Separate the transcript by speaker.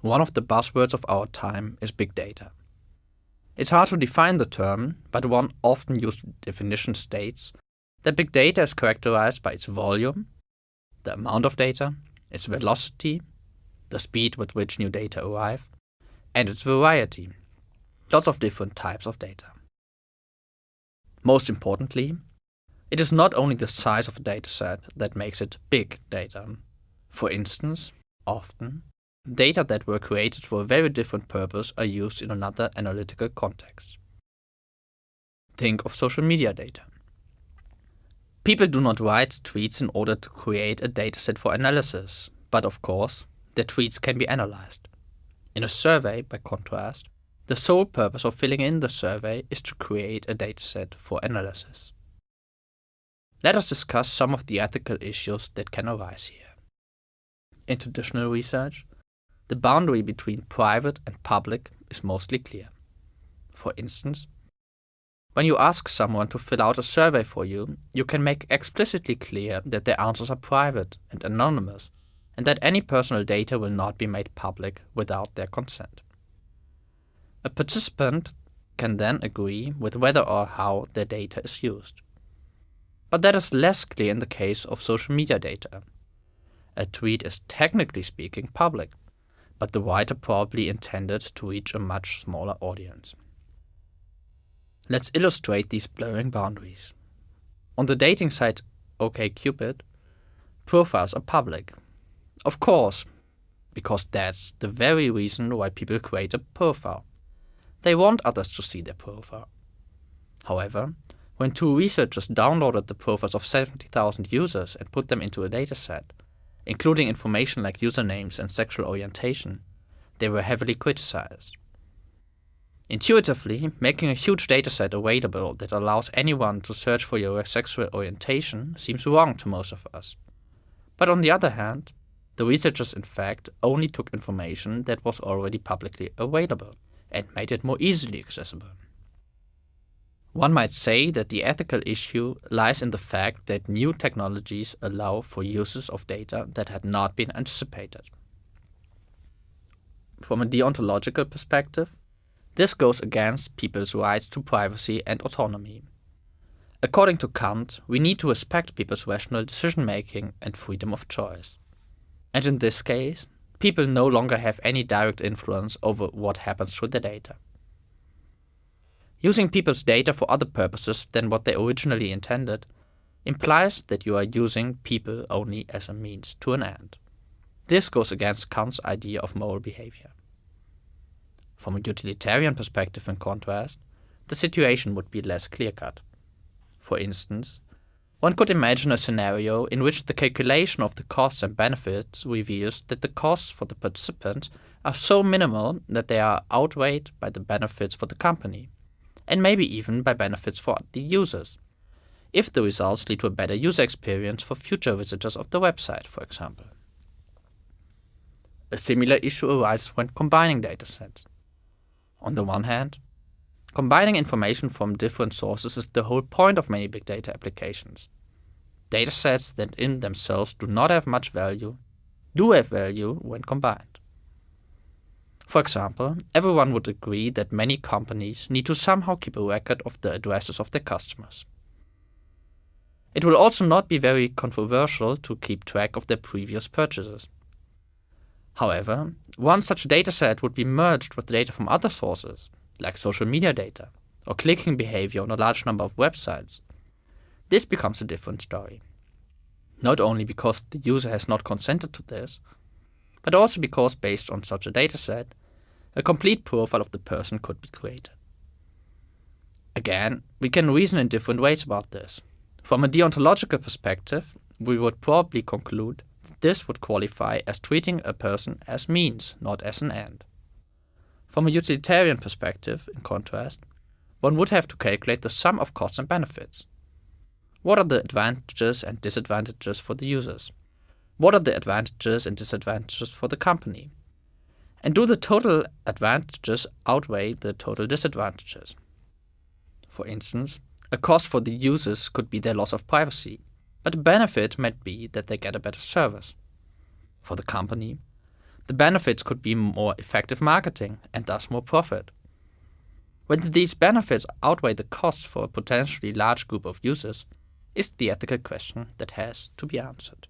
Speaker 1: one of the buzzwords of our time is big data. It's hard to define the term, but one often used definition states that big data is characterized by its volume, the amount of data, its velocity, the speed with which new data arrive, and its variety, lots of different types of data. Most importantly, it is not only the size of a dataset that makes it big data. For instance, often, data that were created for a very different purpose are used in another analytical context. Think of social media data. People do not write tweets in order to create a dataset for analysis, but of course, their tweets can be analyzed. In a survey, by contrast, the sole purpose of filling in the survey is to create a dataset for analysis. Let us discuss some of the ethical issues that can arise here. In traditional research, the boundary between private and public is mostly clear. For instance, when you ask someone to fill out a survey for you, you can make explicitly clear that their answers are private and anonymous, and that any personal data will not be made public without their consent. A participant can then agree with whether or how their data is used. But that is less clear in the case of social media data. A tweet is technically speaking public, but the writer probably intended to reach a much smaller audience. Let's illustrate these blurring boundaries. On the dating site OkCupid, profiles are public. Of course, because that's the very reason why people create a profile. They want others to see their profile. However, when two researchers downloaded the profiles of 70,000 users and put them into a dataset, including information like usernames and sexual orientation, they were heavily criticized. Intuitively, making a huge dataset available that allows anyone to search for your sexual orientation seems wrong to most of us. But on the other hand, the researchers in fact only took information that was already publicly available and made it more easily accessible. One might say that the ethical issue lies in the fact that new technologies allow for uses of data that had not been anticipated. From a deontological perspective, this goes against people's rights to privacy and autonomy. According to Kant, we need to respect people's rational decision-making and freedom of choice. And in this case, people no longer have any direct influence over what happens to their data. Using people's data for other purposes than what they originally intended implies that you are using people only as a means to an end. This goes against Kant's idea of moral behavior. From a utilitarian perspective, in contrast, the situation would be less clear-cut. For instance, one could imagine a scenario in which the calculation of the costs and benefits reveals that the costs for the participant are so minimal that they are outweighed by the benefits for the company and maybe even by benefits for the users, if the results lead to a better user experience for future visitors of the website, for example. A similar issue arises when combining datasets. On the one hand, combining information from different sources is the whole point of many big data applications. Datasets that in themselves do not have much value do have value when combined. For example, everyone would agree that many companies need to somehow keep a record of the addresses of their customers. It will also not be very controversial to keep track of their previous purchases. However, one such a dataset would be merged with data from other sources, like social media data, or clicking behavior on a large number of websites. This becomes a different story. Not only because the user has not consented to this, but also because based on such a dataset, a complete profile of the person could be created. Again, we can reason in different ways about this. From a deontological perspective, we would probably conclude that this would qualify as treating a person as means, not as an end. From a utilitarian perspective, in contrast, one would have to calculate the sum of costs and benefits. What are the advantages and disadvantages for the users? What are the advantages and disadvantages for the company? And do the total advantages outweigh the total disadvantages? For instance, a cost for the users could be their loss of privacy, but a benefit might be that they get a better service. For the company, The benefits could be more effective marketing and thus more profit. Whether these benefits outweigh the costs for a potentially large group of users is the ethical question that has to be answered.